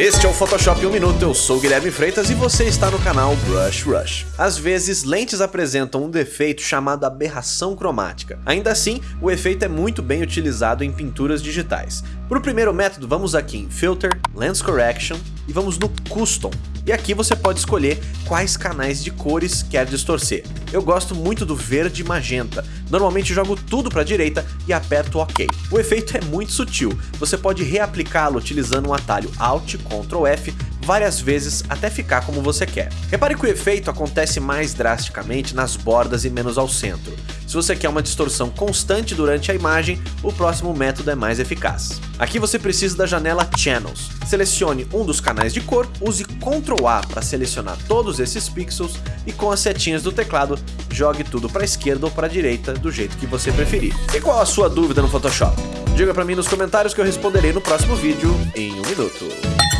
Este é o Photoshop 1 Minuto, eu sou Guilherme Freitas e você está no canal Brush Rush. Às vezes, lentes apresentam um defeito chamado aberração cromática. Ainda assim, o efeito é muito bem utilizado em pinturas digitais. Para o primeiro método, vamos aqui em Filter, Lens Correction e vamos no Custom. E aqui você pode escolher quais canais de cores quer distorcer. Eu gosto muito do verde e magenta, normalmente jogo tudo para a direita e aperto OK. O efeito é muito sutil, você pode reaplicá-lo utilizando um atalho Alt Ctrl F várias vezes até ficar como você quer. Repare que o efeito acontece mais drasticamente nas bordas e menos ao centro. Se você quer uma distorção constante durante a imagem, o próximo método é mais eficaz. Aqui você precisa da janela Channels. Selecione um dos canais de cor, use Ctrl A para selecionar todos esses pixels e com as setinhas do teclado, jogue tudo para a esquerda ou para a direita do jeito que você preferir. E qual a sua dúvida no Photoshop? Diga para mim nos comentários que eu responderei no próximo vídeo em um minuto.